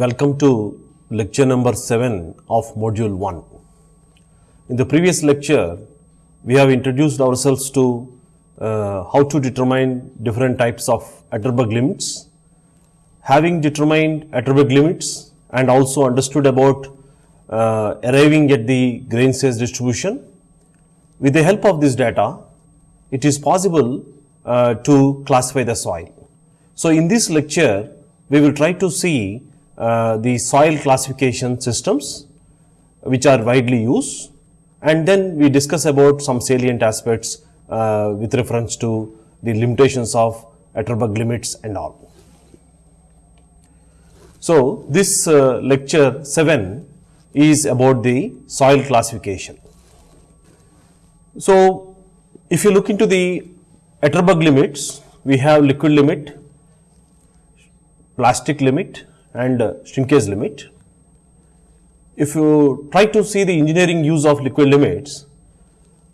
Welcome to lecture number 7 of module 1. In the previous lecture, we have introduced ourselves to uh, how to determine different types of Atterberg limits. Having determined Atterberg limits and also understood about uh, arriving at the grain size distribution, with the help of this data, it is possible uh, to classify the soil. So, in this lecture, we will try to see the soil classification systems which are widely used and then we discuss about some salient aspects uh, with reference to the limitations of Atterberg limits and all. So, this uh, lecture 7 is about the soil classification. So, if you look into the Atterberg limits, we have liquid limit, plastic limit and uh, shrinkage limit. If you try to see the engineering use of liquid limits,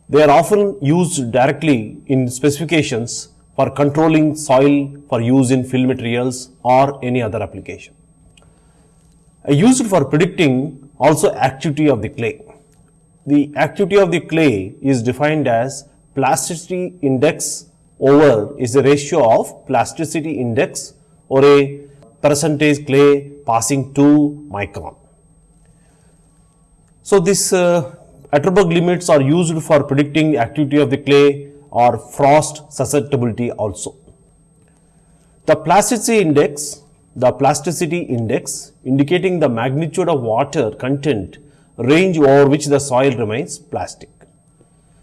they are often used directly in specifications for controlling soil for use in fill materials or any other application. Uh, used for predicting also activity of the clay. The activity of the clay is defined as plasticity index over is a ratio of plasticity index or a percentage clay passing to micron. So, this uh, Atterberg limits are used for predicting activity of the clay or frost susceptibility also. The plasticity index, the plasticity index indicating the magnitude of water content range over which the soil remains plastic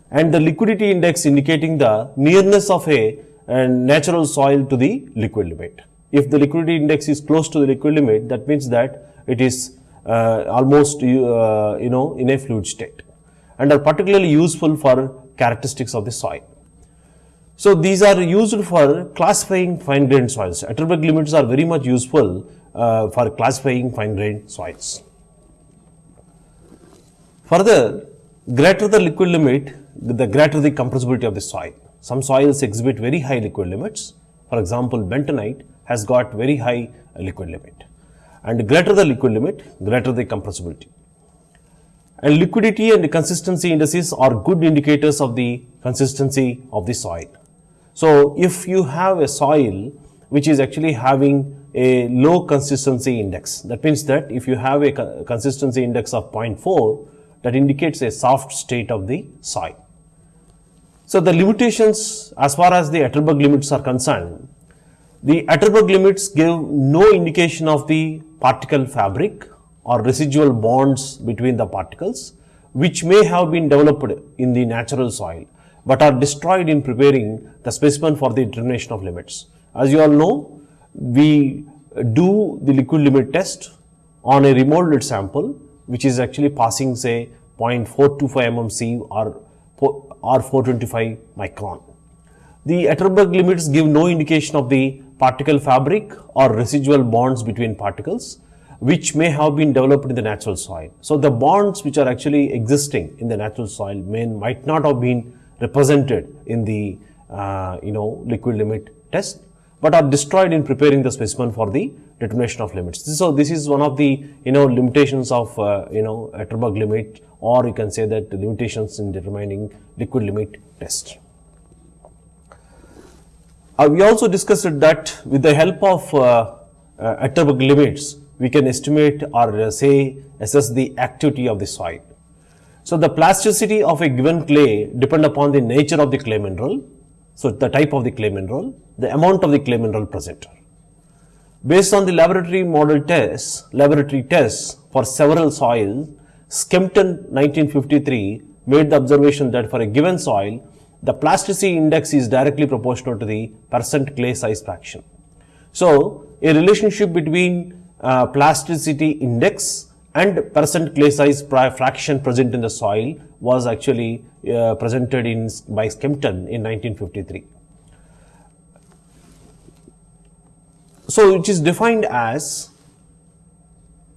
and the liquidity index indicating the nearness of a, a natural soil to the liquid limit. If the liquidity index is close to the liquid limit that means that it is uh, almost uh, you know in a fluid state and are particularly useful for characteristics of the soil. So, these are used for classifying fine grained soils. Atterberg limits are very much useful uh, for classifying fine grained soils. Further, greater the liquid limit, the greater the compressibility of the soil. Some soils exhibit very high liquid limits. For example, bentonite has got very high liquid limit and greater the liquid limit, greater the compressibility. And liquidity and consistency indices are good indicators of the consistency of the soil. So, if you have a soil which is actually having a low consistency index, that means that if you have a consistency index of 0.4, that indicates a soft state of the soil. So, the limitations as far as the Atterberg limits are concerned, the Atterberg limits give no indication of the particle fabric or residual bonds between the particles which may have been developed in the natural soil, but are destroyed in preparing the specimen for the determination of limits. As you all know, we do the liquid limit test on a remolded sample which is actually passing say 0.425 mmC or, or 425 micron. The Atterberg limits give no indication of the particle fabric or residual bonds between particles which may have been developed in the natural soil. So, the bonds which are actually existing in the natural soil may might not have been represented in the uh, you know liquid limit test, but are destroyed in preparing the specimen for the determination of limits. So, this is one of the you know limitations of uh, you know a Atterberg limit or you can say that limitations in determining liquid limit test. Uh, we also discussed that with the help of uh, uh, limits, we can estimate or uh, say assess the activity of the soil. So, the plasticity of a given clay depend upon the nature of the clay mineral. So, the type of the clay mineral, the amount of the clay mineral present. Based on the laboratory model tests, laboratory tests for several soils, Skempton 1953 made the observation that for a given soil, the plasticity index is directly proportional to the percent clay size fraction. So, a relationship between uh, plasticity index and percent clay size fraction present in the soil was actually uh, presented in by Skempton in 1953. So, it is defined as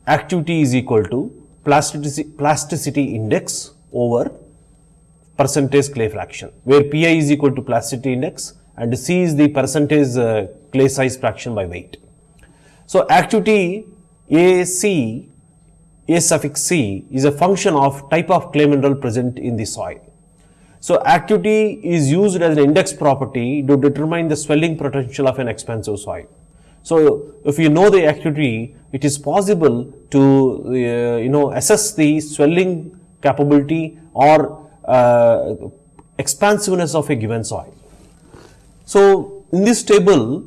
activity is equal to plasticity, plasticity index over percentage clay fraction, where Pi is equal to plasticity index and C is the percentage uh, clay size fraction by weight. So, activity AC, A suffix C is a function of type of clay mineral present in the soil. So, activity is used as an index property to determine the swelling potential of an expansive soil. So, if you know the activity, it is possible to uh, you know assess the swelling capability or uh, expansiveness of a given soil. So, in this table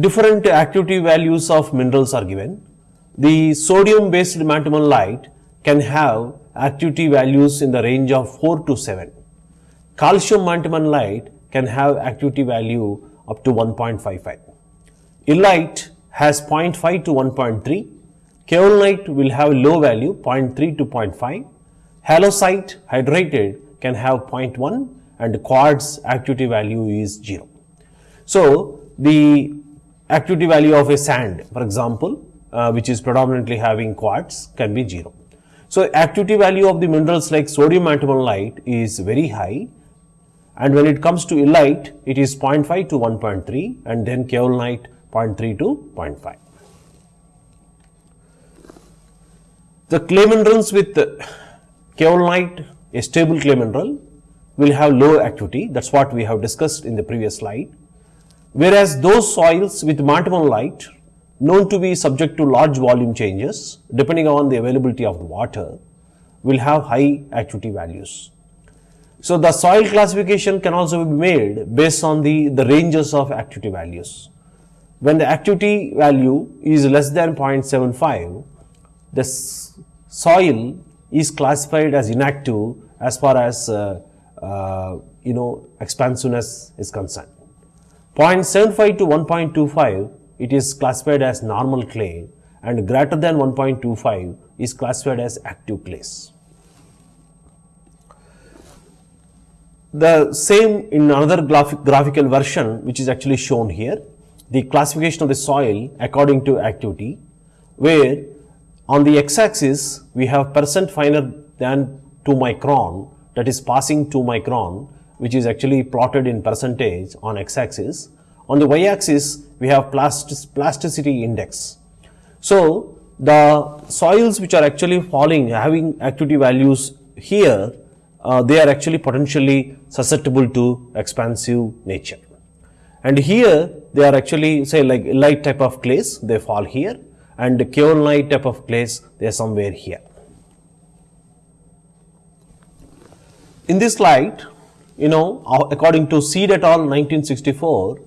different activity values of minerals are given. The sodium based light can have activity values in the range of 4 to 7 Calcium light can have activity value up to 1.55. Illite has 0.5 to 1.3. Kaolinite will have low value 0.3 to 0.5. Halloysite hydrated can have 0.1 and quartz activity value is 0. So, the activity value of a sand for example, uh, which is predominantly having quartz can be 0. So, activity value of the minerals like sodium light is very high and when it comes to illite it is 0.5 to 1.3 and then kaolinite 0.3 to 0.5. The clay minerals with kaolinite a stable clay mineral will have low activity that is what we have discussed in the previous slide whereas those soils with light known to be subject to large volume changes depending on the availability of the water will have high activity values. So, the soil classification can also be made based on the, the ranges of activity values. When the activity value is less than 0.75, the soil is classified as inactive as far as uh, uh, you know expansiveness is concerned. 0.75 to 1.25 it is classified as normal clay and greater than 1.25 is classified as active clays. The same in another graphic, graphical version which is actually shown here, the classification of the soil according to activity, where on the x-axis we have percent finer than 2 micron that is passing 2 micron which is actually plotted in percentage on x-axis. On the y-axis we have plasticity index. So, the soils which are actually falling having activity values here uh, they are actually potentially susceptible to expansive nature. And here they are actually say like light type of clays they fall here and kaolinite type of clays they are somewhere here. In this slide you know according to Seed et al 1964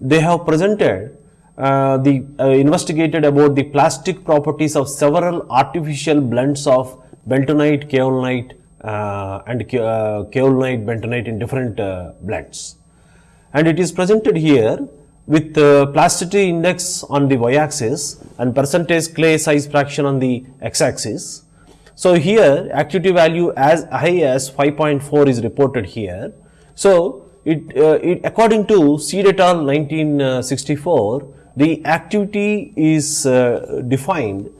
they have presented uh, the uh, investigated about the plastic properties of several artificial blends of bentonite, kaolinite uh, and uh, kaolinite, bentonite in different uh, blends. And it is presented here with plasticity index on the y-axis and percentage clay size fraction on the x-axis. So, here activity value as high as 5.4 is reported here. So, it, uh, it according to et al 1964, the activity is uh, defined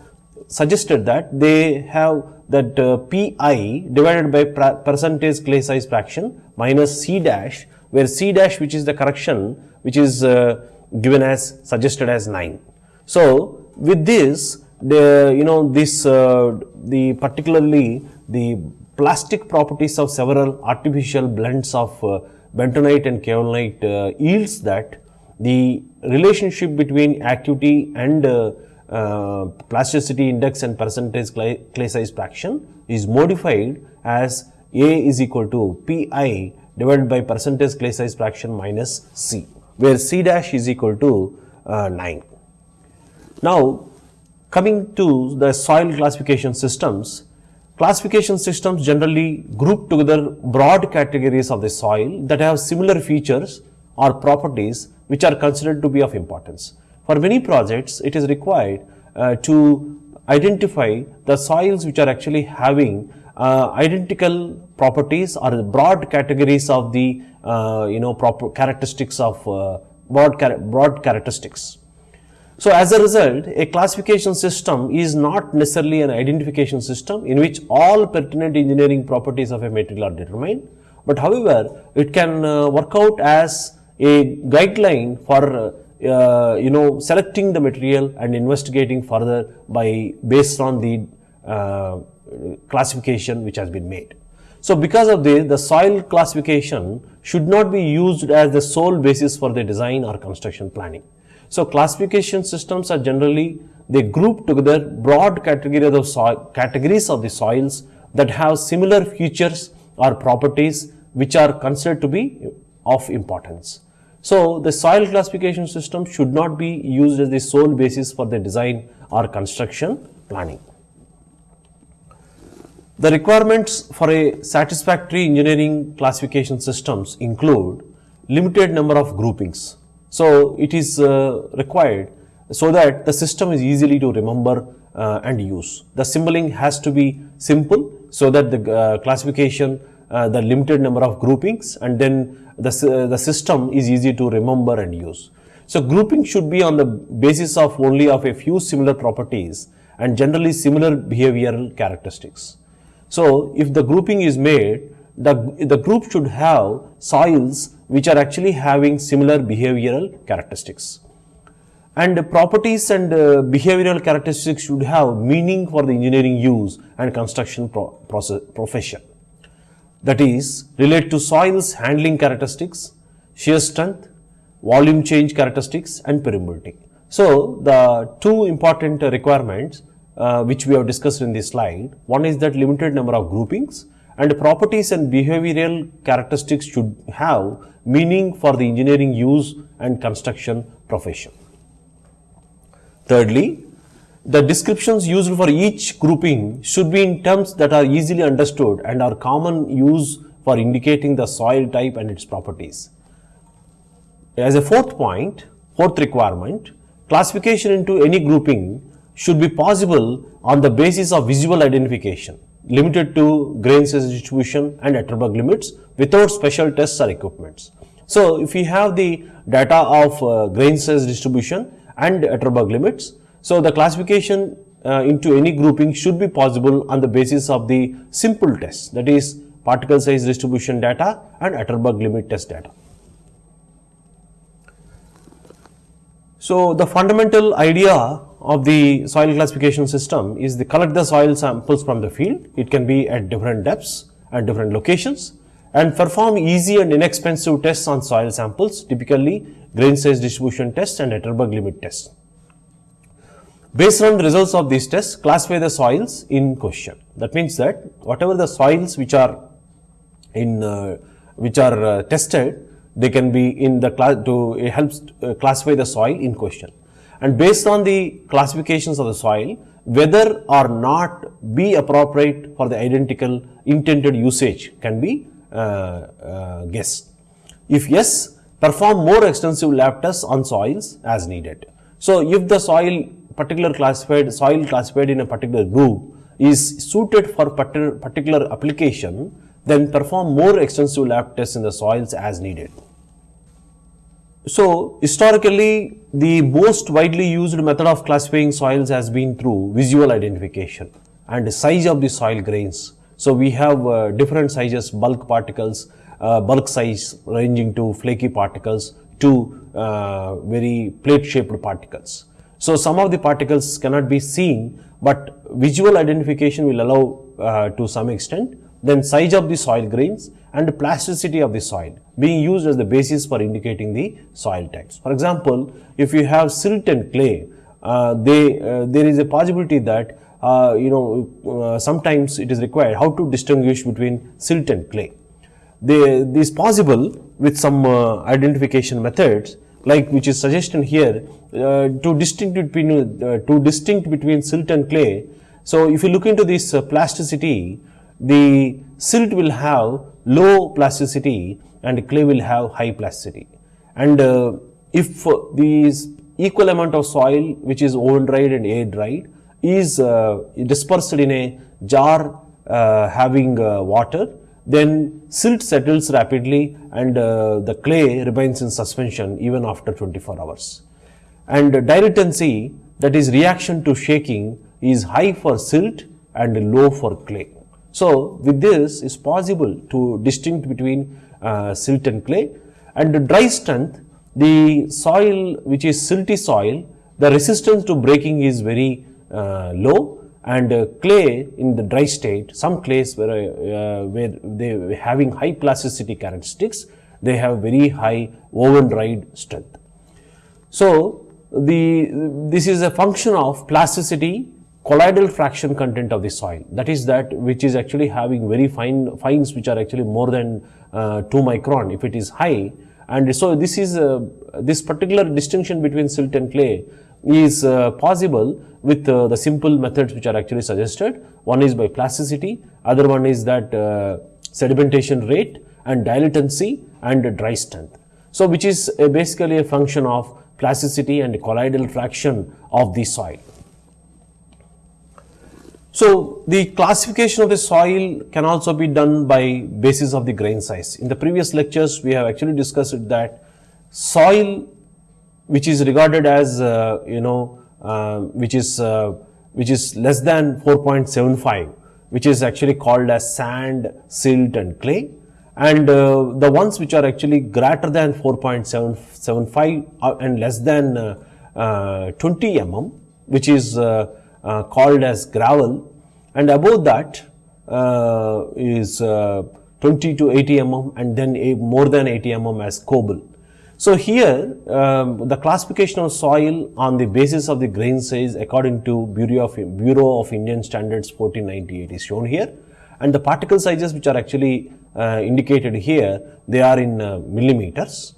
suggested that they have that uh, Pi divided by percentage clay size fraction minus C dash where C dash which is the correction which is uh, given as suggested as 9. So, with this the you know this uh, the particularly the plastic properties of several artificial blends of uh, bentonite and kaolinite uh, yields that the relationship between activity and uh, uh, plasticity index and percentage clay, clay size fraction is modified as A is equal to Pi divided by percentage clay size fraction minus C, where C dash is equal to uh, 9. Now, coming to the soil classification systems, classification systems generally group together broad categories of the soil that have similar features or properties which are considered to be of importance. For many projects, it is required uh, to identify the soils which are actually having uh, identical properties or broad categories of the uh, you know proper characteristics of uh, broad, char broad characteristics. So, as a result a classification system is not necessarily an identification system in which all pertinent engineering properties of a material are determined, but however, it can uh, work out as a guideline for uh, uh, you know, selecting the material and investigating further by based on the uh, classification which has been made. So because of this, the soil classification should not be used as the sole basis for the design or construction planning. So classification systems are generally, they group together broad categories of soil, categories of the soils that have similar features or properties which are considered to be of importance. So the soil classification system should not be used as the sole basis for the design or construction planning. The requirements for a satisfactory engineering classification systems include limited number of groupings. So it is uh, required so that the system is easily to remember uh, and use. The symboling has to be simple so that the uh, classification, uh, the limited number of groupings and then the, the system is easy to remember and use. So grouping should be on the basis of only of a few similar properties and generally similar behavioral characteristics. So if the grouping is made, the, the group should have soils which are actually having similar behavioral characteristics. And properties and uh, behavioral characteristics should have meaning for the engineering use and construction pro process, profession that is relate to soils handling characteristics, shear strength, volume change characteristics and permeability. So, the two important requirements uh, which we have discussed in this slide, one is that limited number of groupings and properties and behavioral characteristics should have meaning for the engineering use and construction profession. Thirdly, the descriptions used for each grouping should be in terms that are easily understood and are common use for indicating the soil type and its properties. As a fourth point, fourth requirement, classification into any grouping should be possible on the basis of visual identification limited to grain size distribution and Atterberg limits without special tests or equipments. So, if we have the data of uh, grain size distribution and Atterberg limits, so, the classification uh, into any grouping should be possible on the basis of the simple tests that is particle size distribution data and Atterberg limit test data. So, the fundamental idea of the soil classification system is to collect the soil samples from the field. It can be at different depths and different locations and perform easy and inexpensive tests on soil samples typically grain size distribution test and Atterberg limit test. Based on the results of these tests, classify the soils in question. That means that whatever the soils which are in uh, which are uh, tested, they can be in the class to it helps uh, classify the soil in question. And based on the classifications of the soil, whether or not be appropriate for the identical intended usage can be uh, uh, guessed. If yes, perform more extensive lab tests on soils as needed. So, if the soil particular classified soil classified in a particular group is suited for particular application, then perform more extensive lab tests in the soils as needed. So, historically the most widely used method of classifying soils has been through visual identification and size of the soil grains. So, we have uh, different sizes bulk particles, uh, bulk size ranging to flaky particles to uh, very plate shaped particles. So, some of the particles cannot be seen, but visual identification will allow uh, to some extent. Then size of the soil grains and plasticity of the soil being used as the basis for indicating the soil types. For example, if you have silt and clay, uh, they, uh, there is a possibility that uh, you know uh, sometimes it is required how to distinguish between silt and clay. They, this is possible with some uh, identification methods like which is suggestion here uh, to distinct between to distinct between silt and clay. So, if you look into this plasticity, the silt will have low plasticity and clay will have high plasticity. And uh, if these equal amount of soil which is oven dried and air dried is uh, dispersed in a jar uh, having water, then silt settles rapidly and uh, the clay remains in suspension even after 24 hours. And dilatancy that is reaction to shaking is high for silt and low for clay. So, with this is possible to distinct between uh, silt and clay and the dry strength the soil which is silty soil, the resistance to breaking is very uh, low and uh, clay in the dry state, some clays where, uh, where they having high plasticity characteristics, they have very high oven dried strength. So, the, this is a function of plasticity colloidal fraction content of the soil. That is that which is actually having very fine fines which are actually more than uh, 2 micron if it is high. And so this is uh, this particular distinction between silt and clay is uh, possible with uh, the simple methods which are actually suggested. One is by plasticity other one is that uh, sedimentation rate and dilatancy and dry strength. So which is basically a function of plasticity and colloidal fraction of the soil so, the classification of the soil can also be done by basis of the grain size. In the previous lectures, we have actually discussed that soil which is regarded as uh, you know uh, which is uh, which is less than 4.75 which is actually called as sand, silt and clay and uh, the ones which are actually greater than 4.75 uh, and less than uh, 20 mm which is uh, called as gravel and above that uh, is uh, 20 to 80 mm and then more than 80 mm as cobble. So here um, the classification of soil on the basis of the grain size according to Bureau of, Bureau of Indian Standards 1498 is shown here and the particle sizes which are actually uh, indicated here they are in uh, millimeters.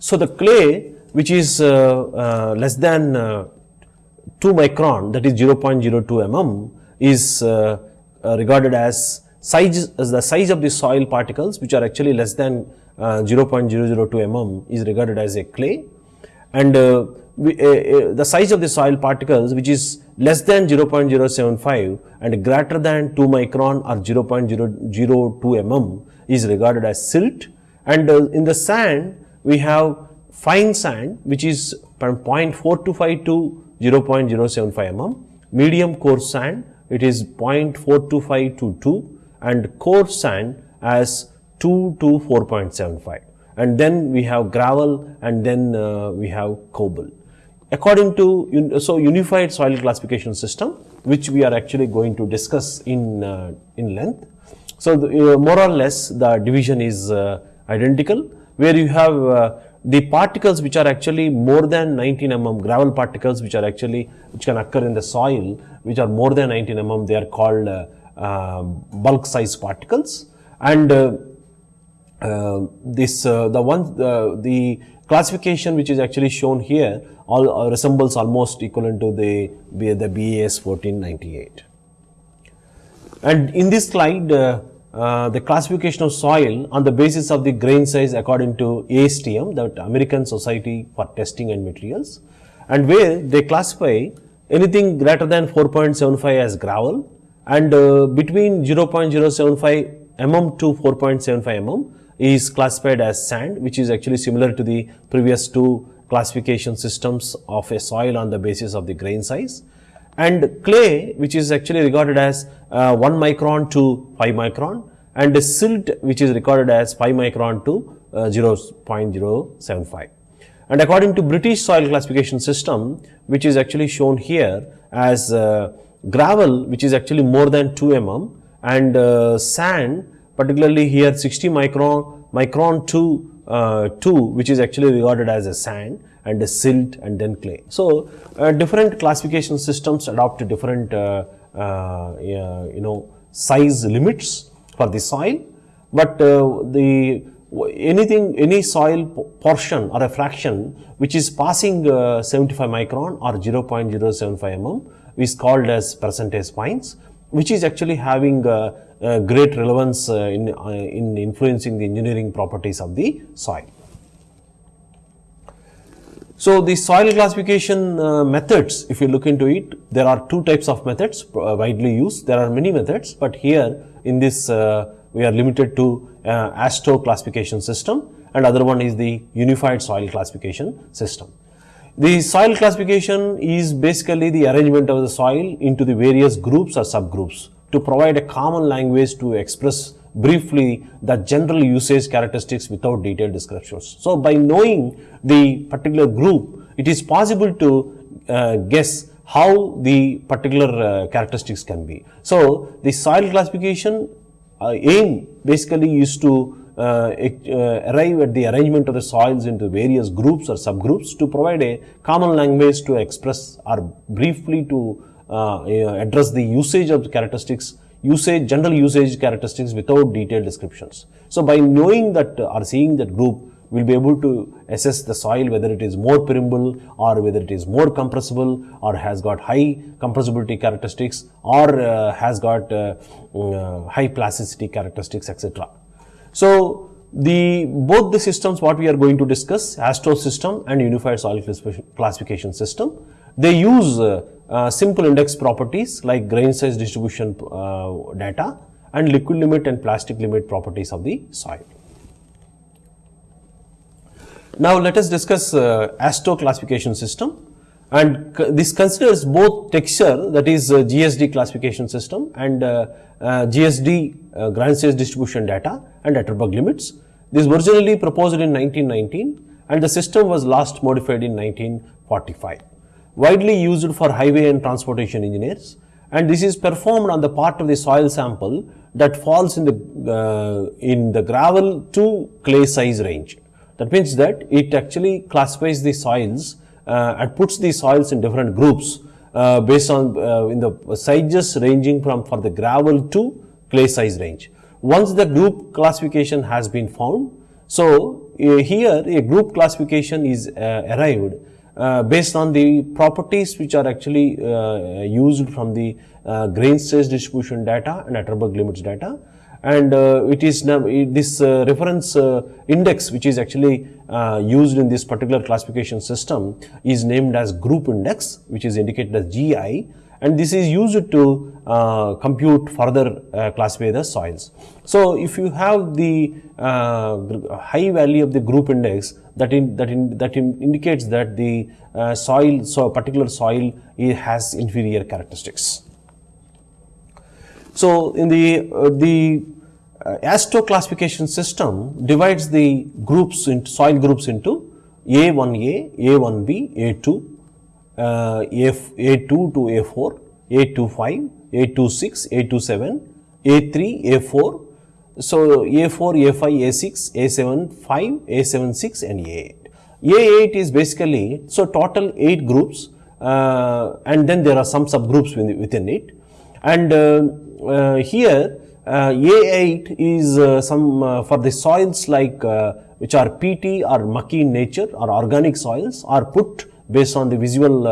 So the clay which is uh, less than 2 micron that is 0.02 mm is uh, uh, regarded as size as the size of the soil particles which are actually less than uh, 0.002 mm is regarded as a clay. And uh, we, uh, the size of the soil particles which is less than 0.075 and greater than 2 micron or 0.002 mm is regarded as silt. And in the sand we have fine sand which is from 0.425 to 0.075 mm, medium coarse sand it is 0.425 to 2 and coarse sand as 2 to 4.75 and then we have gravel and then uh, we have cobble. According to, so unified soil classification system which we are actually going to discuss in, uh, in length. So, the, uh, more or less the division is uh, identical where you have uh, the particles which are actually more than 19 mm gravel particles which are actually which can occur in the soil which are more than 19 mm they are called uh, uh, bulk size particles. And uh, uh this uh, the one uh, the classification which is actually shown here all resembles almost equivalent to the the BIS 1498 and in this slide uh, the classification of soil on the basis of the grain size according to ASTM, the American Society for Testing and Materials, and where they classify anything greater than 4.75 as gravel and uh, between 0.075 mm to 4.75 mm is classified as sand which is actually similar to the previous two classification systems of a soil on the basis of the grain size and clay which is actually regarded as uh, 1 micron to 5 micron and silt which is recorded as 5 micron to uh, 0.075. And according to British soil classification system which is actually shown here as uh, gravel which is actually more than 2 mm and uh, sand particularly here 60 micron micron to uh, 2 which is actually regarded as a sand and silt and then clay. So, uh, different classification systems adopt different uh, uh, you know size limits for the soil, but uh, the anything any soil portion or a fraction which is passing uh, 75 micron or 0.075 mm is called as percentage fines which is actually having uh, great relevance in, in influencing the engineering properties of the soil. So, the soil classification uh, methods, if you look into it, there are two types of methods uh, widely used. There are many methods, but here in this uh, we are limited to uh, AASHTO classification system and other one is the unified soil classification system. The soil classification is basically the arrangement of the soil into the various groups or subgroups to provide a common language to express briefly the general usage characteristics without detailed descriptions. So, by knowing the particular group, it is possible to uh, guess how the particular uh, characteristics can be. So, the soil classification uh, aim basically is to uh, uh, arrive at the arrangement of the soils into various groups or subgroups to provide a common language to express or briefly to uh, address the usage of the characteristics usage general usage characteristics without detailed descriptions. So, by knowing that or seeing that group we will be able to assess the soil whether it is more permeable or whether it is more compressible or has got high compressibility characteristics or uh, has got uh, uh, high plasticity characteristics etc. So, the both the systems what we are going to discuss AASHTO system and unified soil classification system they use uh, simple index properties like grain size distribution uh, data and liquid limit and plastic limit properties of the soil. Now, let us discuss uh, AASHTO classification system and this considers both texture that is uh, GSD classification system and uh, uh, GSD grain size distribution data and Atterberg limits. This was originally proposed in 1919 and the system was last modified in 1945. Widely used for highway and transportation engineers and this is performed on the part of the soil sample that falls in the, uh, in the gravel to clay size range. That means that it actually classifies the soils uh, and puts the soils in different groups uh, based on uh, in the sizes ranging from for the gravel to clay size range. Once the group classification has been found, so uh, here a group classification is uh, arrived based on the properties which are actually used from the grain size distribution data and Atterberg limits data and uh, it is now this uh, reference uh, index which is actually used in this particular classification system is named as group index which is indicated as GI and this is used to uh, compute further uh, classify the soils. So, if you have the uh, high value of the group index that in, that in, that in indicates that the soil so particular soil has inferior characteristics. So, in the the uh, AASHTO classification system divides the groups into soil groups into A1A, A1B, A2, uh, A2 to A4, A25, A26, A27, A3, A4. So, A4, A5, A6, A7, 5, A76 and A8. A8 is basically, so total 8 groups uh, and then there are some subgroups within it. And uh, uh here uh, A8 is uh, some uh, for the soils like which are PT or mucky in nature or organic soils are put based on the visual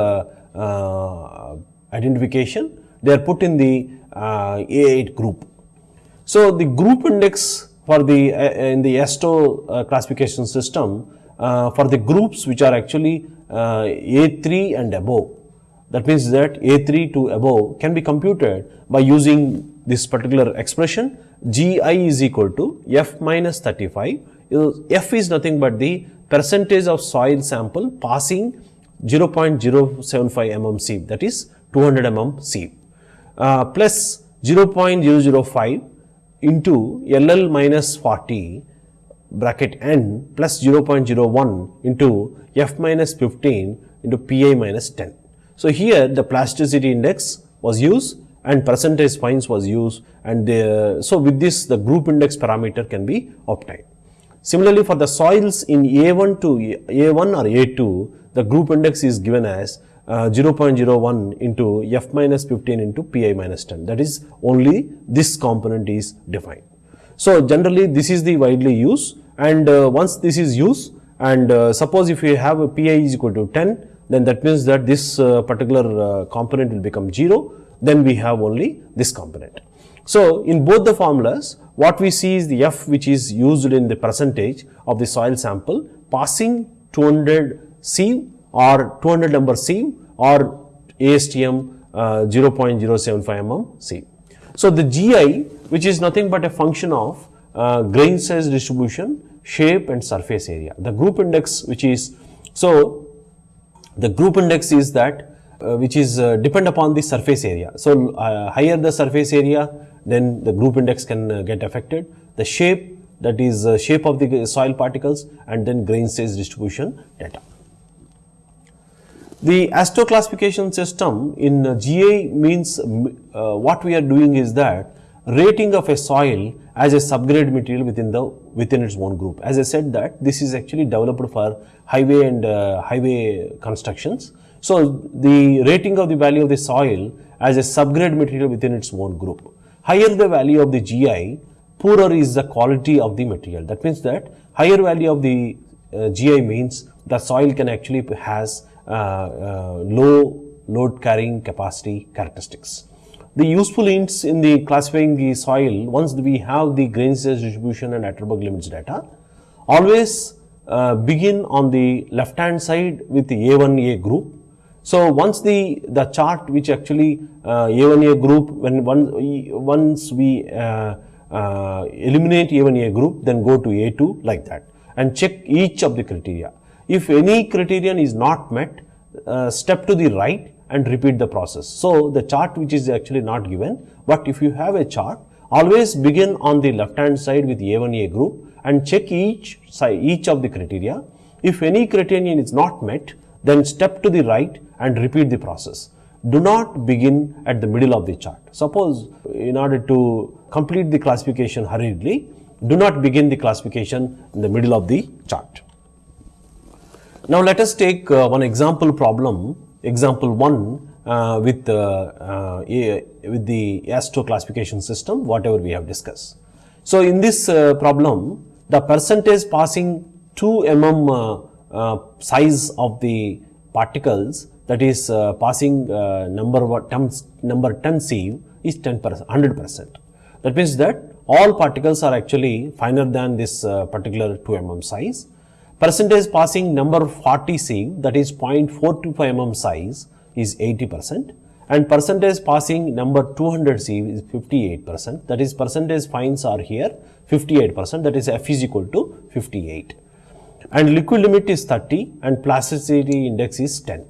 identification. They are put in the A8 group. So, the group index for the in the AASHTO classification system for the groups which are actually A3 and above that means that A3 to above can be computed by using this particular expression Gi is equal to F minus 35. F is nothing but the percentage of soil sample passing 0.075 mm sieve that is 200 mm sieve uh, plus 0.005 into LL minus 40 bracket n plus 0.01 into F minus 15 into Pi minus 10. So, here the plasticity index was used and percentage fines was used and so with this the group index parameter can be obtained. Similarly, for the soils in A1 to A1 or A2 the group index is given as uh, 0.01 into F minus 15 into Pi minus 10 that is only this component is defined. So, generally this is the widely used and uh, once this is used and uh, suppose if you have a Pi is equal to 10 then that means that this uh, particular uh, component will become 0 then we have only this component. So, in both the formulas what we see is the F which is used in the percentage of the soil sample passing 200 sieve or 200 number sieve or ASTM uh, 0.075 mm sieve. So, the GI which is nothing but a function of uh, grain size distribution, shape and surface area. The group index which is, so the group index is that uh, which is uh, depend upon the surface area. So, uh, higher the surface area then the group index can uh, get affected. The shape, that is shape of the soil particles and then grain size distribution data. The AASHTO classification system in GI means uh, what we are doing is that rating of a soil as a subgrade material within the within its own group. As I said that this is actually developed for highway and uh, highway constructions. So the rating of the value of the soil as a subgrade material within its own group. Higher the value of the GI, poorer is the quality of the material. That means that higher value of the uh, GI means the soil can actually has low load carrying capacity characteristics the useful hints in the classifying the soil once we have the grain size distribution and Atterberg limits data always uh, begin on the left hand side with the A1A group. So, once the, the chart which actually uh, A1A group when one, once we uh, uh eliminate A1A group then go to A2 like that and check each of the criteria. If any criterion is not met uh, step to the right and repeat the process. So, the chart which is actually not given, but if you have a chart, always begin on the left hand side with A1A group and check each side, each of the criteria. If any criterion is not met, then step to the right and repeat the process. Do not begin at the middle of the chart. Suppose in order to complete the classification hurriedly, do not begin the classification in the middle of the chart. Now let us take uh, one example problem example 1 uh, with, uh, uh, with the AASHTO classification system whatever we have discussed. So, in this uh, problem the percentage passing 2 mm uh, size of the particles that is passing number what terms, number 10 sieve is 10 percent 100 percent. That means that all particles are actually finer than this particular 2 mm size Percentage passing number 40 sieve that is 0.425 mm size is 80 percent. And percentage passing number 200 sieve is 58 percent. That is percentage fines are here 58 percent. That is F is equal to 58 and liquid limit is 30 and plasticity index is 10.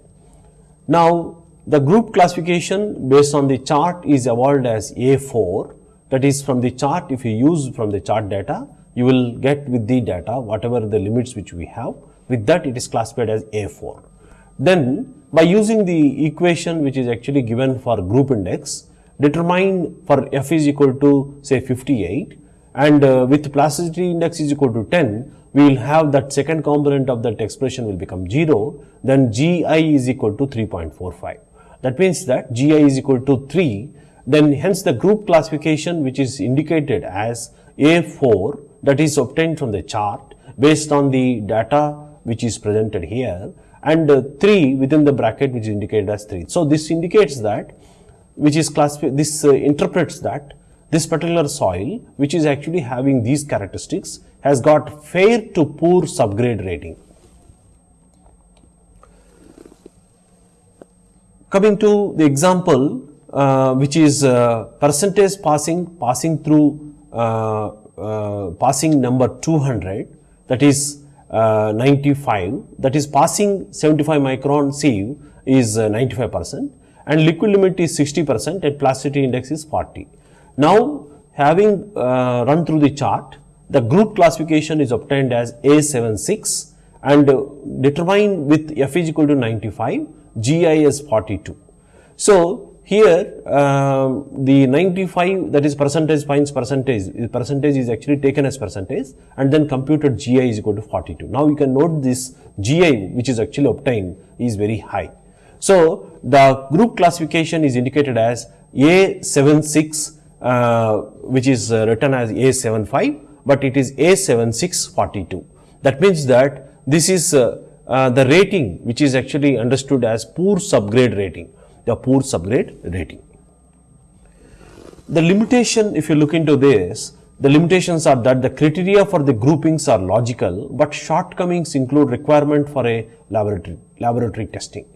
Now the group classification based on the chart is evolved as A4 that is from the chart if you use from the chart data you will get with the data whatever the limits which we have with that it is classified as A4. Then by using the equation which is actually given for group index determine for F is equal to say 58 and uh, with plasticity index is equal to 10 we will have that second component of that expression will become 0 then GI is equal to 3.45. That means that GI is equal to 3 then hence the group classification which is indicated as A4 that is obtained from the chart based on the data which is presented here and uh, 3 within the bracket which is indicated as 3. So, this indicates that which is classified this uh, interprets that this particular soil which is actually having these characteristics has got fair to poor subgrade rating. Coming to the example uh, which is uh, percentage passing passing through uh, passing number 200 that is uh, 95 that is passing 75 micron sieve is uh, 95 percent and liquid limit is 60 percent and plasticity index is 40. Now having uh, run through the chart the group classification is obtained as A76 and uh, determined with F is equal to 95 GI is 42. So here um, the 95 that is percentage fines percentage percentage is actually taken as percentage and then computed GI is equal to 42. Now you can note this GI which is actually obtained is very high. So the group classification is indicated as A76 uh, which is uh, written as A75 but it is A7642. That means that this is uh, uh the rating which is actually understood as poor subgrade rating the poor subgrade rating. The limitation if you look into this, the limitations are that the criteria for the groupings are logical, but shortcomings include requirement for a laboratory, laboratory testing.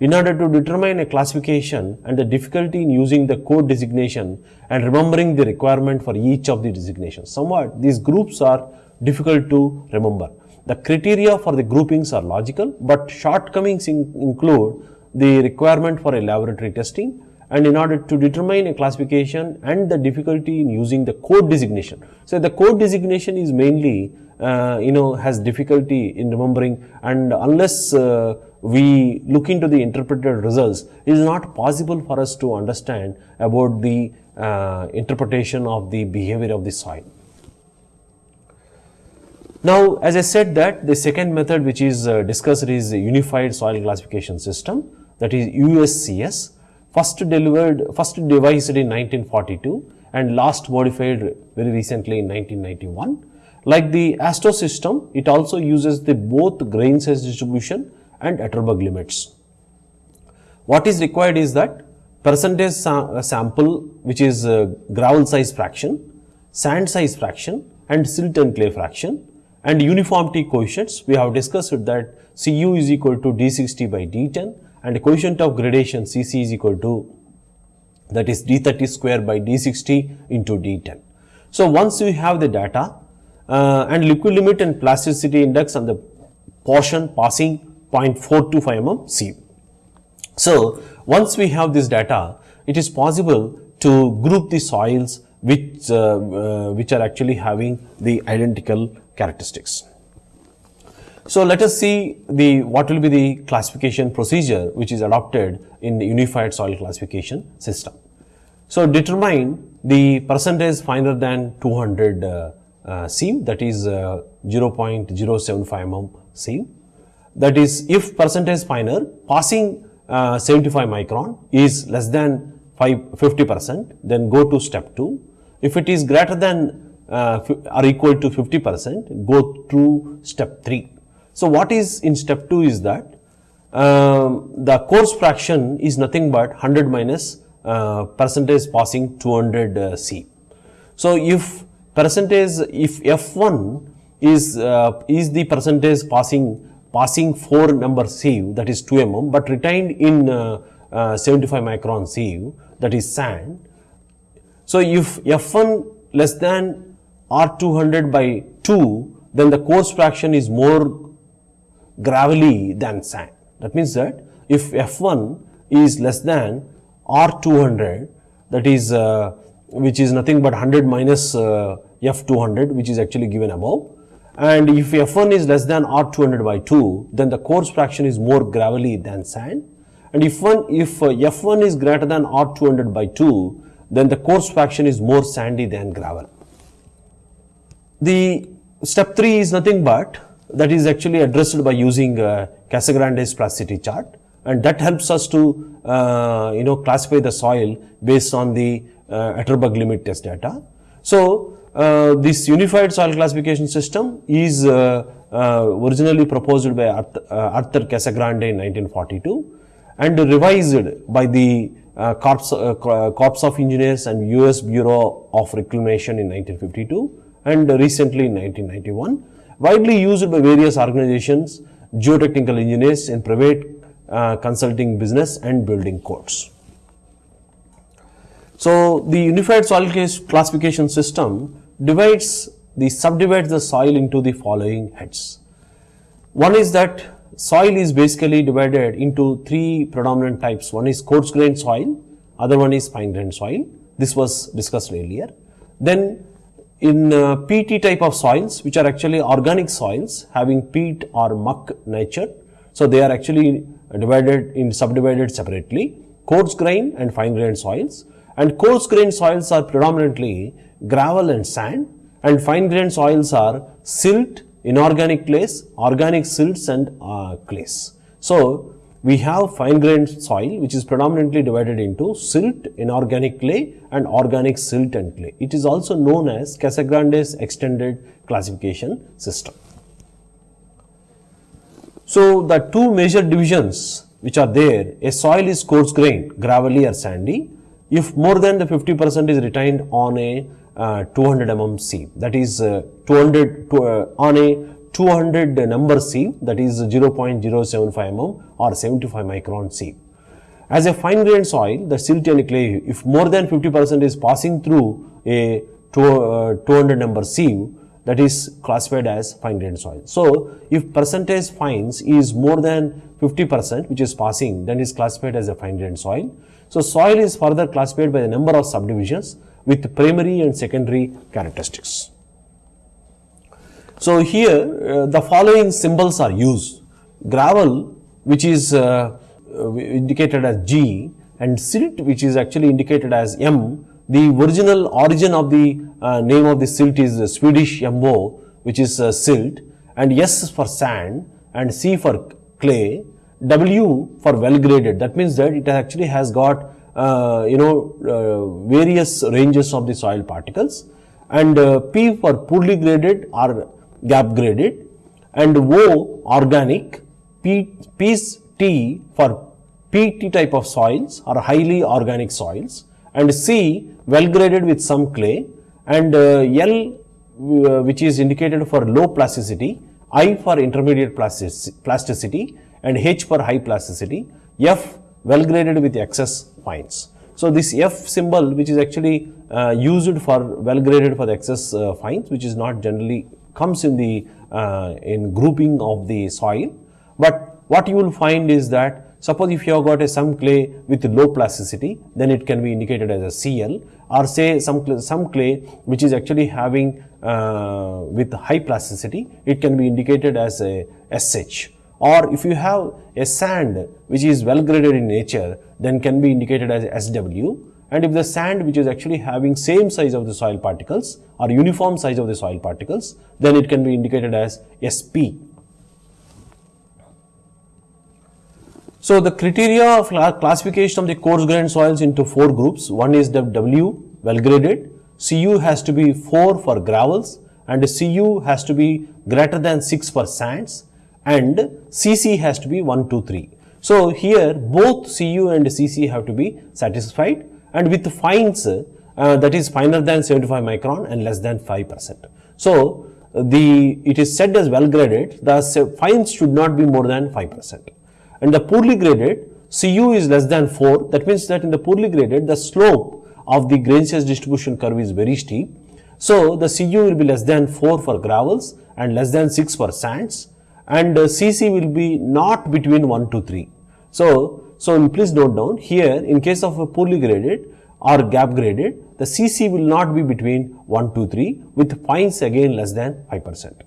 In order to determine a classification and the difficulty in using the code designation and remembering the requirement for each of the designations. Somewhat these groups are difficult to remember. The criteria for the groupings are logical, but shortcomings in include the requirement for a laboratory testing and in order to determine a classification and the difficulty in using the code designation. So, the code designation is mainly uh, you know has difficulty in remembering and unless uh, we look into the interpreted results it is not possible for us to understand about the uh, interpretation of the behavior of the soil. Now, as I said that the second method which is uh, discussed is Unified Soil Classification System that is USCS first delivered first devised in 1942 and last modified very recently in 1991. Like the AASHTO system, it also uses the both grain size distribution and Atterberg limits. What is required is that percentage sa sample which is uh, gravel size fraction, sand size fraction and silt and clay fraction and uniformity coefficients we have discussed that Cu is equal to D60 by D10 and coefficient of gradation Cc is equal to that is D30 square by D60 into D10. So, once you have the data uh, and liquid limit and plasticity index on the portion passing 0.425 mm C. So, once we have this data, it is possible to group the soils which, uh, uh, which are actually having the identical characteristics. So, let us see the what will be the classification procedure which is adopted in the unified soil classification system. So, determine the percentage finer than 200 uh, uh, that is uh, 0.075 mm sieve. That is if percentage finer passing uh, 75 micron is less than 5, 50 percent then go to step 2. If it is greater than uh, are equal to 50 percent go to step 3. So, what is in step 2 is that um, the coarse fraction is nothing but 100 minus uh, percentage passing 200 uh, C. So, if percentage if F1 is uh, is the percentage passing passing 4 number sieve that is 2 mm, but retained in uh, uh, 75 micron sieve that is sand. So, if F1 less than R200 by 2, then the coarse fraction is more gravelly than sand. That means that if F1 is less than R200, that is uh, which is nothing but 100 minus uh, F200, which is actually given above. And if F1 is less than R200 by 2, then the coarse fraction is more gravelly than sand. And if, one, if uh, F1 is greater than R200 by 2, then the coarse fraction is more sandy than gravel. The step 3 is nothing but that is actually addressed by using uh, Casagrande's plasticity chart and that helps us to uh, you know classify the soil based on the uh, Atterberg limit test data. So, uh, this unified soil classification system is uh, uh, originally proposed by Arthur, uh, Arthur Casagrande in 1942 and revised by the Corps, Corps of Engineers and US Bureau of Reclamation in 1952 and recently in 1991, widely used by various organizations, geotechnical engineers in private uh, consulting business and building codes. So, the unified soil classification system divides the subdivides the soil into the following heads. One is that soil is basically divided into three predominant types. One is coarse grained soil, other one is fine grained soil. This was discussed earlier. Then in uh, type of soils which are actually organic soils having peat or muck nature. So, they are actually divided in subdivided separately coarse grain and fine grained soils and coarse grained soils are predominantly gravel and sand and fine grained soils are silt, inorganic clays, organic silts and uh, clays. So, we have fine grained soil which is predominantly divided into silt, inorganic clay and organic silt and clay. It is also known as Casagrande's extended classification system. So, the two major divisions which are there, a soil is coarse grained, gravelly or sandy. If more than the 50 percent is retained on a uh, 200 mm sieve, that is uh, 200 to, uh, on a 200 number sieve that is 0.075 mm or 75 micron sieve. As a fine grained soil, the silt and clay, if more than 50 percent is passing through a 200 uh, number sieve, that is classified as fine grained soil. So, if percentage fines is more than 50 percent which is passing then is classified as a fine grained soil. So soil is further classified by the number of subdivisions with primary and secondary characteristics. So here uh, the following symbols are used. Gravel which is uh, uh, indicated as G and silt which is actually indicated as M. The original origin of the name of the silt is Swedish MO which is silt and S for sand and C for clay, W for well graded that means that it actually has got uh, you know uh, various ranges of the soil particles and uh, P for poorly graded or gap graded and O organic, P, P's T for PT type of soils or highly organic soils and C well graded with some clay and uh, L uh, which is indicated for low plasticity, I for intermediate plasticity and H for high plasticity, F well graded with excess fines. So, this F symbol which is actually uh, used for well graded for the excess uh, fines which is not generally comes in the uh, in grouping of the soil, but what you will find is that Suppose if you have got a some clay with low plasticity, then it can be indicated as a Cl or say some, some clay which is actually having uh, with high plasticity, it can be indicated as a SH. Or if you have a sand which is well graded in nature, then can be indicated as SW. And if the sand which is actually having same size of the soil particles or uniform size of the soil particles, then it can be indicated as SP. So, the criteria of classification of the coarse grained soils into four groups. One is the W well graded, Cu has to be 4 for gravels and Cu has to be greater than 6 for sands and Cc has to be 1, 2, 3. So, here both Cu and Cc have to be satisfied and with fines uh, that is finer than 75 micron and less than 5 percent. So, the it is said as well graded the fines should not be more than 5 percent and the poorly graded Cu is less than 4 that means that in the poorly graded the slope of the grain size distribution curve is very steep. So, the Cu will be less than 4 for gravels and less than 6 for sands and uh, Cc will be not between 1 to 3. So, so please note down here in case of a poorly graded or gap graded the Cc will not be between 1 to 3 with fines again less than 5 percent.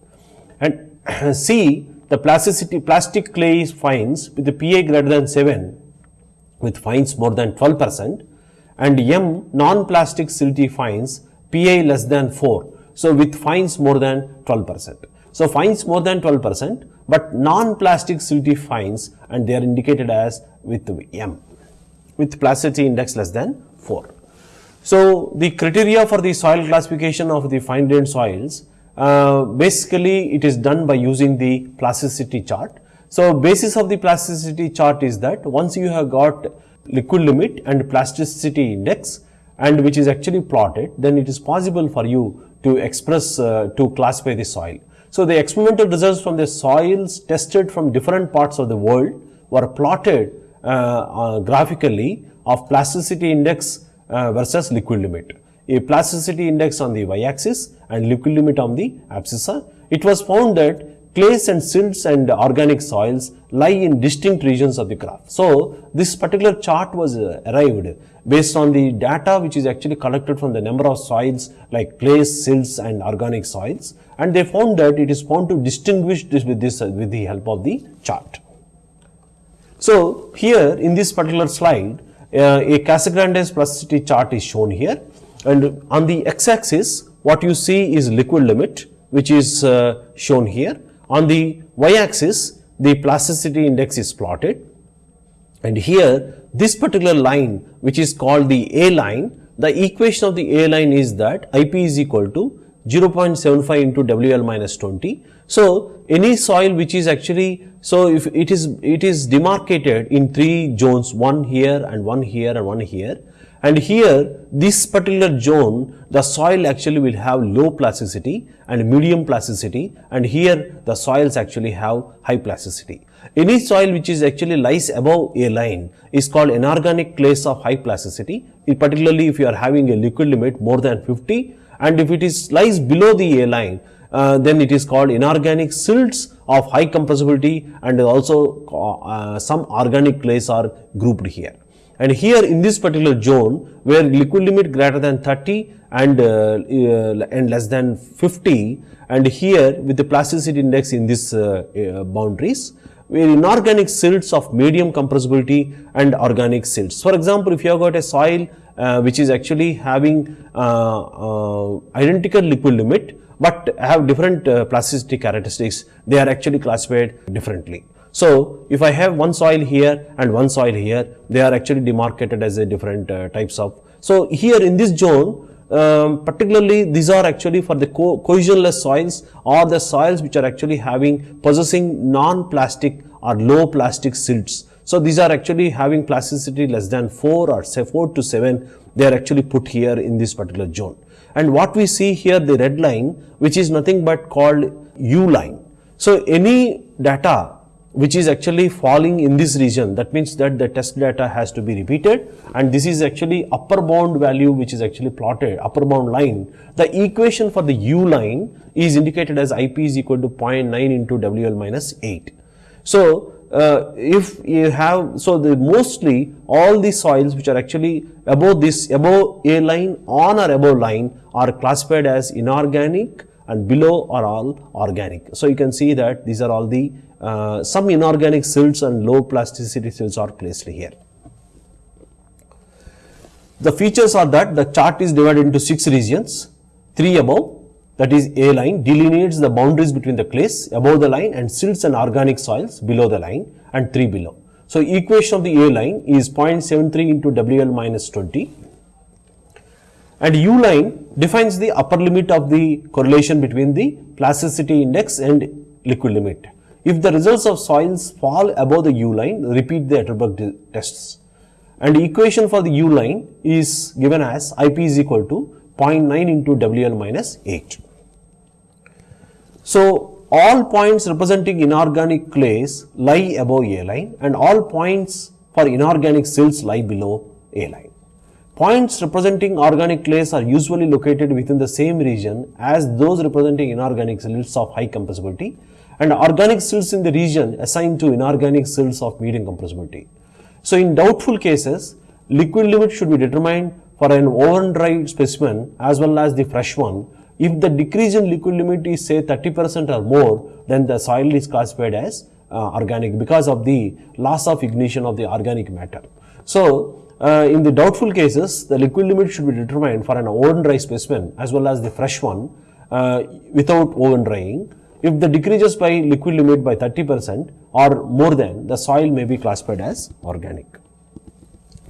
And C the plasticity plastic clay fines with the PA greater than 7 with fines more than 12 percent and M non-plastic silty fines PA less than 4. So, with fines more than 12 percent. So, fines more than 12 percent, but non-plastic silty fines and they are indicated as with M with plasticity index less than 4. So, the criteria for the soil classification of the fine grained soils uh, basically it is done by using the plasticity chart. So, basis of the plasticity chart is that once you have got liquid limit and plasticity index and which is actually plotted, then it is possible for you to express uh, to classify the soil. So, the experimental results from the soils tested from different parts of the world were plotted graphically of plasticity index uh, versus liquid limit a plasticity index on the y-axis and liquid limit on the abscissa. It was found that clays and silts and organic soils lie in distinct regions of the graph. So, this particular chart was uh, arrived based on the data which is actually collected from the number of soils like clays, silts and organic soils and they found that it is found to distinguish this with this uh, with the help of the chart. So, here in this particular slide uh, a Casagrande plasticity chart is shown here and on the x-axis what you see is liquid limit which is uh, shown here. On the y-axis the plasticity index is plotted and here this particular line which is called the A line the equation of the A line is that IP is equal to 0.75 into WL minus 20. So, any soil which is actually so if it is it is demarcated in three zones one here and one here and one here and here this particular zone the soil actually will have low plasticity and medium plasticity and here the soils actually have high plasticity. Any soil which is actually lies above a line is called inorganic clays of high plasticity particularly if you are having a liquid limit more than 50 and if it is lies below the A line uh, then it is called inorganic silts of high compressibility and also uh, some organic clays are grouped here. And here in this particular zone where liquid limit greater than 30 and, uh, uh, and less than 50 and here with the plasticity index in these uh, uh, boundaries where inorganic silts of medium compressibility and organic silts. For example, if you have got a soil uh, which is actually having uh, uh, identical liquid limit but have different uh, plasticity characteristics, they are actually classified differently. So, if I have one soil here and one soil here, they are actually demarcated as a different uh, types of. So, here in this zone, um, particularly these are actually for the co cohesionless soils or the soils which are actually having possessing non-plastic or low plastic silts. So, these are actually having plasticity less than 4 or say 4 to 7 they are actually put here in this particular zone. And what we see here the red line which is nothing but called U line. So, any data which is actually falling in this region. That means that the test data has to be repeated and this is actually upper bound value which is actually plotted upper bound line. The equation for the u line is indicated as ip is equal to 0.9 into wl minus 8 so uh, if you have so the mostly all the soils which are actually above this above a line on or above line are classified as inorganic and below are all organic. So you can see that these are all the uh, some inorganic silts and low plasticity silts are placed here. The features are that the chart is divided into 6 regions, 3 above that is A line delineates the boundaries between the clays above the line and silts and organic soils below the line and 3 below. So, equation of the A line is 0.73 into WL minus 20 and U line defines the upper limit of the correlation between the plasticity index and liquid limit. If the results of soils fall above the U line, repeat the Atterberg tests. And equation for the U line is given as IP is equal to 0.9 into WL minus 8. So, all points representing inorganic clays lie above A line and all points for inorganic silts lie below A line. Points representing organic clays are usually located within the same region as those representing inorganic silts of high compressibility and organic silts in the region assigned to inorganic silts of medium compressibility. So, in doubtful cases, liquid limit should be determined for an oven dried specimen as well as the fresh one. If the decrease in liquid limit is say 30% or more, then the soil is classified as uh, organic because of the loss of ignition of the organic matter. So, uh, in the doubtful cases, the liquid limit should be determined for an oven dry specimen as well as the fresh one uh, without oven drying. If the decreases by liquid limit by 30% or more than, the soil may be classified as organic.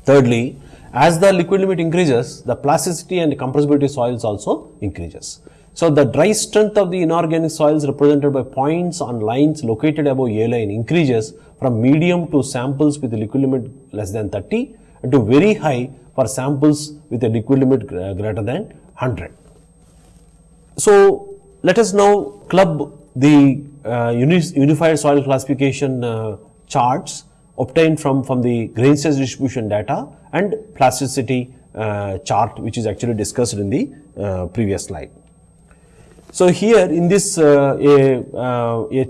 Thirdly, as the liquid limit increases, the plasticity and compressibility soils also increases. So, the dry strength of the inorganic soils represented by points on lines located above A line increases from medium to samples with liquid limit less than 30 and to very high for samples with a liquid limit greater than 100. So, let us now club the uh, unified soil classification uh, charts obtained from, from the grain size distribution data and plasticity uh, chart which is actually discussed in the uh, previous slide. So, here in this uh, a, uh, a,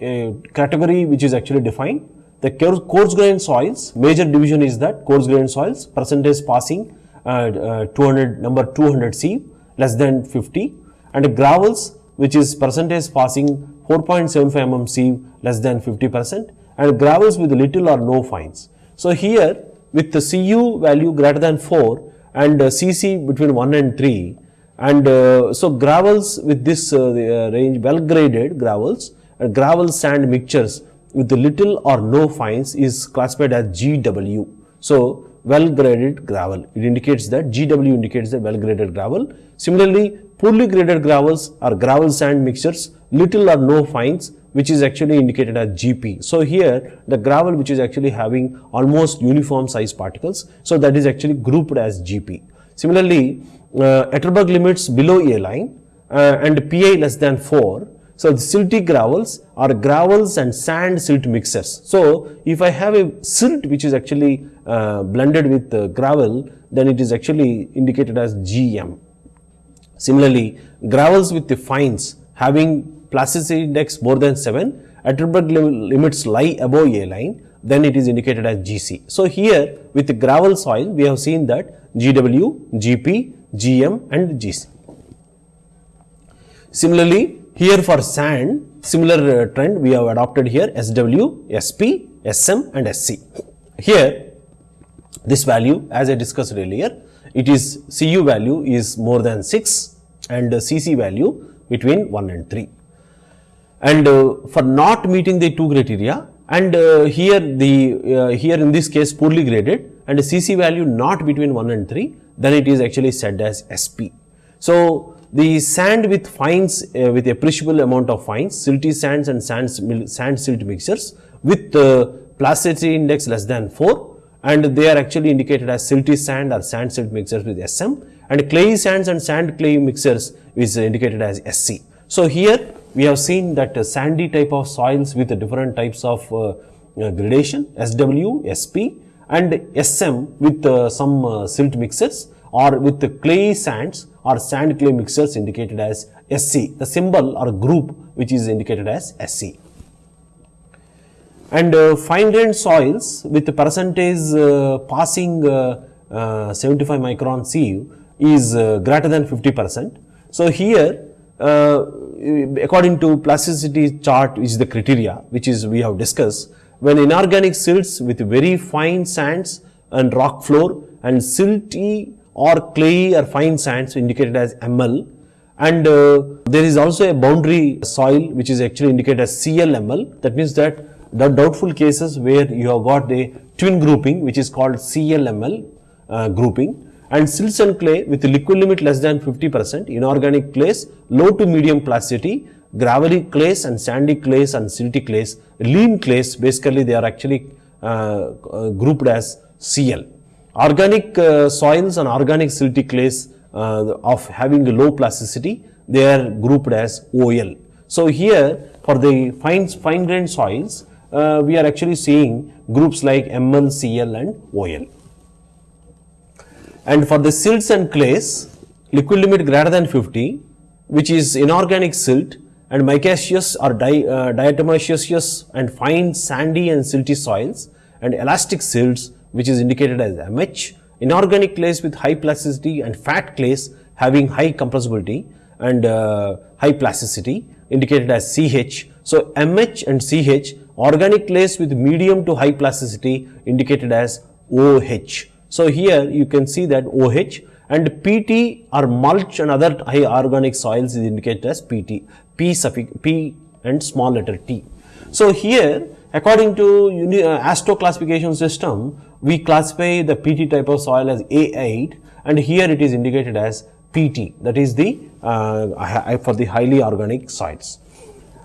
a, category which is actually defined the coarse grain soils major division is that coarse grain soils percentage passing 200 number 200 C less than 50 and gravels which is percentage passing 4.75 mm sieve less than 50 percent and gravels with little or no fines. So, here with the Cu value greater than 4 and uh, Cc between 1 and 3 and uh, so gravels with this uh, uh range well graded gravels uh, gravel sand mixtures with little or no fines is classified as GW. So, well graded gravel it indicates that GW indicates the well graded gravel. Similarly, Poorly graded gravels are gravel sand mixtures, little or no fines which is actually indicated as GP. So, here the gravel which is actually having almost uniform size particles. So, that is actually grouped as GP. Similarly, uh, Atterberg limits below A line uh, and PI less than 4. So, the silty gravels are gravels and sand silt mixers. So, if I have a silt which is actually uh, blended with uh, gravel, then it is actually indicated as GM. Similarly, gravels with the fines having plasticity index more than 7, Atterberg limits lie above A line then it is indicated as GC. So here with the gravel soil, we have seen that GW, GP, GM and GC. Similarly, here for sand, similar uh, trend we have adopted here SW, SP, SM and SC. Here this value as I discussed earlier, it is CU value is more than 6 and CC value between 1 and 3. And uh, for not meeting the two criteria and uh, here the uh, here in this case poorly graded and CC value not between 1 and 3 then it is actually said as SP. So, the sand with fines uh, with appreciable amount of fines silty sands and sand, sand silt mixtures with uh, plasticity index less than 4 and they are actually indicated as silty sand or sand silt mixers with SM and clay sands and sand clay mixtures is indicated as SC. So, here we have seen that uh, sandy type of soils with different types of uh, uh, gradation SW, SP and SM with uh, some uh, silt mixers or with the clay sands or sand clay mixers indicated as SC, the symbol or group which is indicated as SC. And uh, fine grained soils with the percentage uh, passing uh, uh 75 micron sieve is uh, greater than 50 percent. So, here uh, according to plasticity chart which is the criteria which is we have discussed when inorganic silts with very fine sands and rock flour and silty or clay or fine sands indicated as ML and there is also a boundary soil which is actually indicated as CLML that means that the doubtful cases where you have got a twin grouping which is called CLML uh, grouping and silts and clay with liquid limit less than 50 percent, inorganic clays, low to medium plasticity, gravelly clays and sandy clays and silty clays, lean clays basically they are actually uh, uh, grouped as CL. Organic uh, soils and organic silty clays uh, of having low plasticity, they are grouped as OL. So, here for the fine, fine grained soils, uh, we are actually seeing groups like ML, CL and OL. And for the silts and clays, liquid limit greater than 50, which is inorganic silt and micaceous or di, uh, diatomaceous and fine sandy and silty soils and elastic silts which is indicated as MH, inorganic clays with high plasticity and fat clays having high compressibility and uh, high plasticity indicated as CH. So, MH and CH organic clays with medium to high plasticity indicated as OH. So, here you can see that OH and PT or mulch and other high organic soils is indicated as PT, P suffix P and small letter T. So, here according to uh, AASHTO classification system, we classify the PT type of soil as A8 and here it is indicated as PT that is the uh, for the highly organic soils.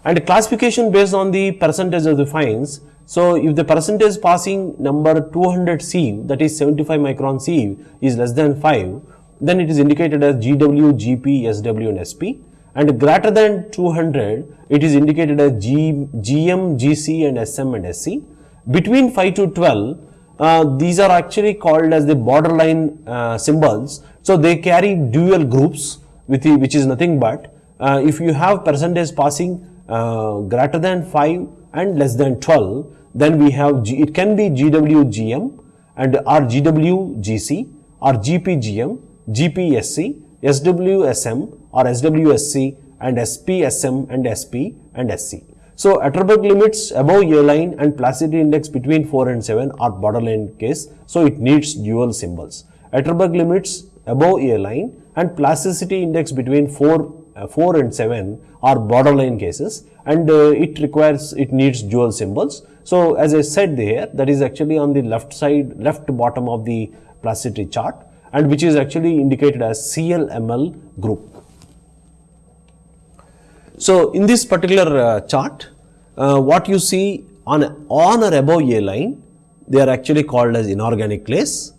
And classification based on the percentage of the fines so, if the percentage passing number 200 sieve that is 75 micron sieve is less than 5, then it is indicated as GW, GP, SW and SP and greater than 200 it is indicated as G, GM, GC and SM and SC. Between 5 to 12 uh, these are actually called as the borderline uh, symbols. So, they carry dual groups with the, which is nothing but uh, if you have percentage passing uh, greater than 5 and less than 12 then we have, G, it can be GWGM and or GWGC or GPGM, GPSC, SWSM or SWSC and SPSM and SP and SC. So, Atterberg limits above A line and plasticity index between 4 and 7 are borderline case. So, it needs dual symbols. Atterberg limits above A line and plasticity index between 4, uh, 4 and 7 are borderline cases and uh, it requires, it needs dual symbols. So, as I said there that is actually on the left side left bottom of the plasticity chart and which is actually indicated as CLML group. So, in this particular uh, chart uh, what you see on, on or above A line they are actually called as inorganic clays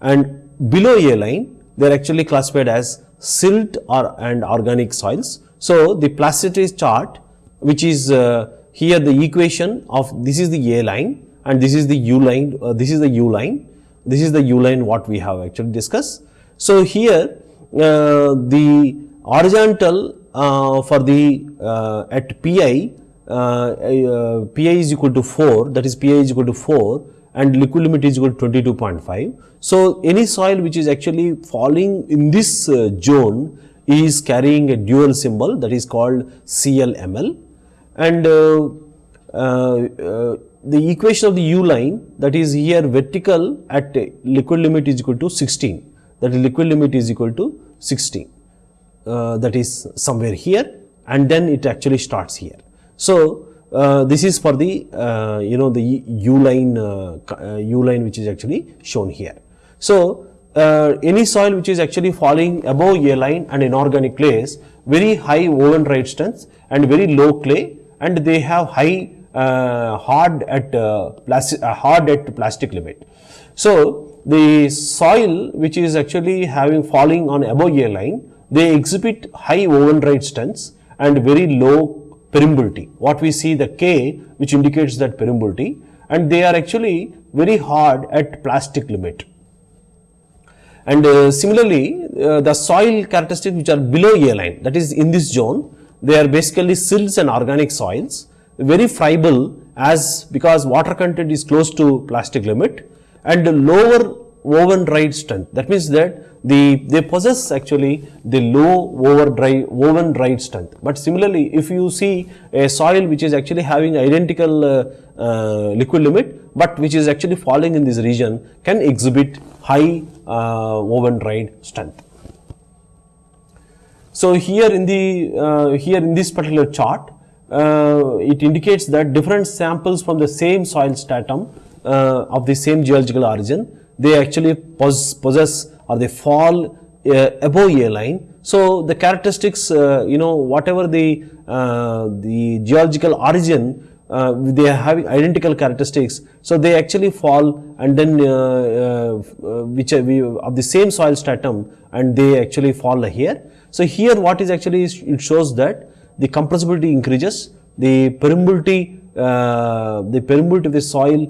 and below A line they are actually classified as silt or and organic soils. So, the plasticity chart which is uh, here the equation of this is the A line and this is the U line, uh, this is the U line, this is the U line what we have actually discussed. So, here uh, the horizontal uh, for the uh, at Pi uh, pi is equal to 4 that is pi is equal to 4 and liquid limit is equal to 22.5. So, any soil which is actually falling in this uh, zone is carrying a dual symbol that is called CLML and uh, uh, uh, the equation of the U line that is here vertical at liquid limit is equal to 16 that is liquid limit is equal to 16 uh, that is somewhere here and then it actually starts here. So, this is for the uh, you know the U line uh, uh U line which is actually shown here. So, uh, any soil which is actually falling above A line and inorganic clays very high override strength and very low clay and they have high uh, hard at plastic hard at plastic limit. So, the soil which is actually having falling on above A line they exhibit high override strengths and very low permeability. What we see the K which indicates that permeability and they are actually very hard at plastic limit. And uh, similarly, uh, the soil characteristics which are below A line that is in this zone, they are basically silts and organic soils, very friable as because water content is close to plastic limit and lower oven ride strength. That means that the they possess actually the low dry oven dried strength. But similarly, if you see a soil which is actually having identical uh, uh, liquid limit, but which is actually falling in this region can exhibit high uh, oven dried strength. So here in the uh, here in this particular chart, uh, it indicates that different samples from the same soil stratum uh, of the same geological origin, they actually possess or they fall uh, above A line. So, the characteristics uh, you know whatever the, uh, the geological origin uh, they having identical characteristics. So, they actually fall and then uh, uh, which of the same soil stratum and they actually fall here. So, here what is actually it shows that the compressibility increases, the permeability, the permeability of the soil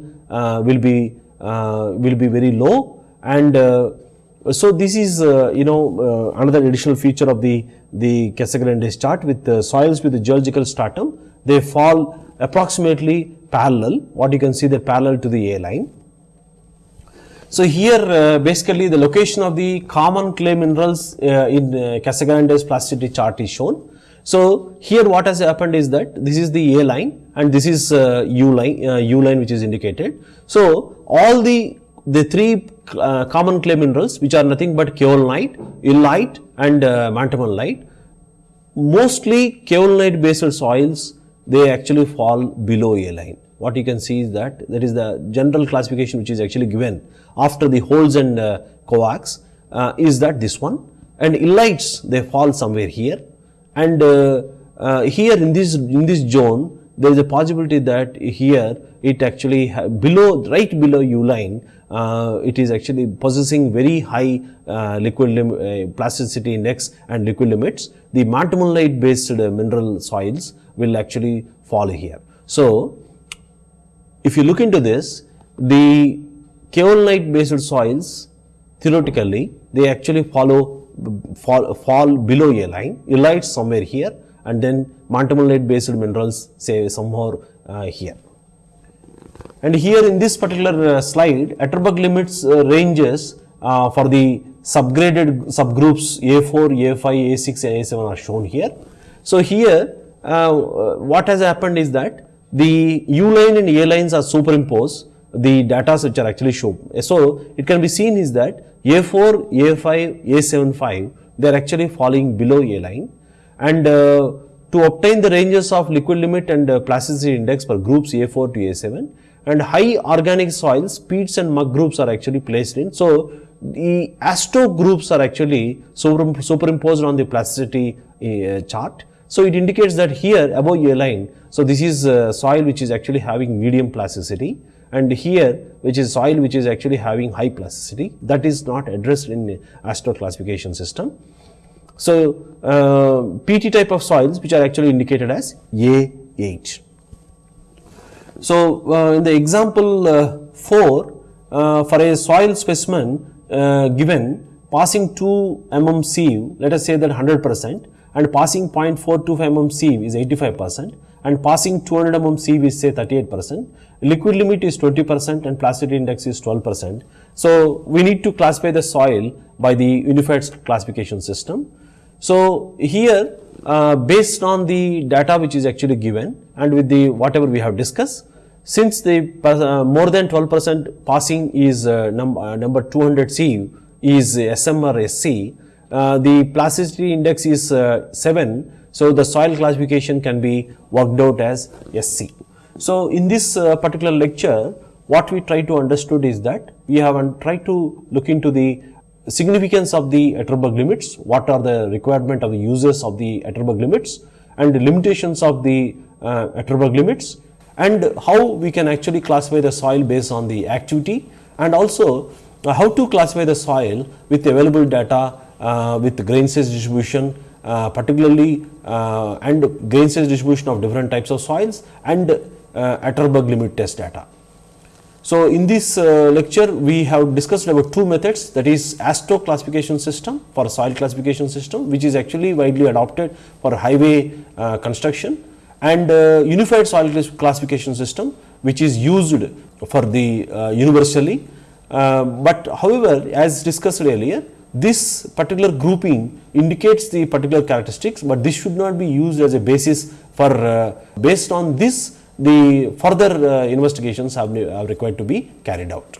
will be will be very low and so this is uh, you know uh, another additional feature of the the Casagrande chart with the soils with the geological stratum. They fall approximately parallel. What you can see the parallel to the A line. So here uh, basically the location of the common clay minerals uh, in uh, Casagrande's plasticity chart is shown. So here what has happened is that this is the A line and this is uh, U line uh, U line which is indicated. So all the the three uh, common clay minerals which are nothing but kaolinite, illite and uh, montmorillonite. Mostly kaolinite based soils they actually fall below A line. What you can see is that that is the general classification which is actually given after the Holtz and uh, Kovacs uh, is that this one and illites they fall somewhere here and uh, uh, here in this in this zone there is a possibility that here it actually below right below U line uh, it is actually possessing very high uh, liquid uh, plasticity index and liquid limits, the montmorillonite based uh, mineral soils will actually fall here. So, if you look into this, the kaolinite based soils theoretically they actually follow fall, fall below a line, illites somewhere here and then montmorillonite based minerals say somewhere uh, here. And here in this particular uh, slide, Atterberg limits uh, ranges uh, for the subgraded subgroups A4, A5, A6, and A7 are shown here. So here, what has happened is that the U line and A lines are superimposed the data which are actually shown. So, it can be seen is that A4, A5, A75 they are actually falling below A line and uh, to obtain the ranges of liquid limit and uh, plasticity index for groups A4 to A7 and high organic soils, peats and muck groups are actually placed in. So, the AASHTO groups are actually superimposed on the plasticity uh, chart. So, it indicates that here above A line, so this is uh, soil which is actually having medium plasticity and here which is soil which is actually having high plasticity that is not addressed in AASHTO classification system. So, uh, PT type of soils which are actually indicated as A8. So, uh, in the example uh, 4 uh, for a soil specimen uh, given passing 2 mm sieve, let us say that 100 percent and passing 0.425 mm sieve is 85 percent and passing 200 mm sieve is say 38 percent, liquid limit is 20 percent and plasticity index is 12 percent. So, we need to classify the soil by the unified classification system. So, here uh, based on the data which is actually given and with the whatever we have discussed, since the uh, more than 12 percent passing is uh, num uh, number 200 sieve is SM or SC, uh, the plasticity index is uh, 7 so, the soil classification can be worked out as SC. So, in this particular lecture, what we try to understood is that we have tried to look into the significance of the Atterberg limits, what are the requirement of the uses of the Atterberg limits and the limitations of the uh, Atterberg limits and how we can actually classify the soil based on the activity and also uh, how to classify the soil with available data uh, with grain size distribution uh, particularly uh, and grain size distribution of different types of soils and uh, Atterberg limit test data. So, in this uh, lecture we have discussed about two methods that is AASHTO classification system for soil classification system which is actually widely adopted for highway uh, construction and uh, unified soil classification system which is used for the universally. but however, as discussed earlier this particular grouping indicates the particular characteristics, but this should not be used as a basis for uh, based on this the further uh, investigations have required to be carried out.